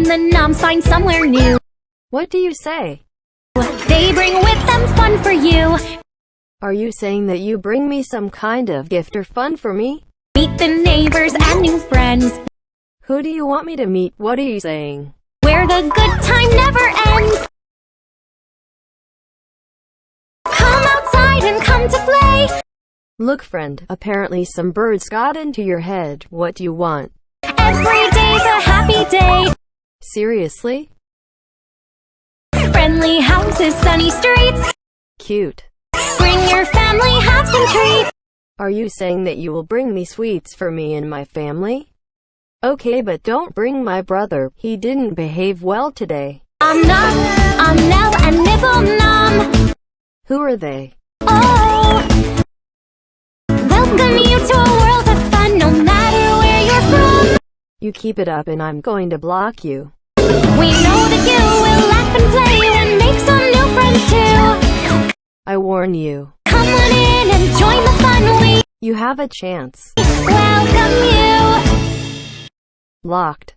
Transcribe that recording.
and the noms find somewhere new. What do you say? They bring with them fun for you. Are you saying that you bring me some kind of gift or fun for me? Meet the neighbors and new friends. Who do you want me to meet? What are you saying? Where the good time never ends. Come outside and come to play. Look friend, apparently some birds got into your head. What do you want? Every Seriously? Friendly houses, sunny streets. Cute. Bring your family, have some treats. Are you saying that you will bring me sweets for me and my family? Okay, but don't bring my brother. He didn't behave well today. I'm Num, I'm Nell and Nibble Num. Who are they? Oh, welcome you to a world of fun, no matter where you're from. You keep it up and I'm going to block you. We know that you will laugh and play and make some new friends too. I warn you. Come on in and join the fun. We You have a chance. welcome you. Locked.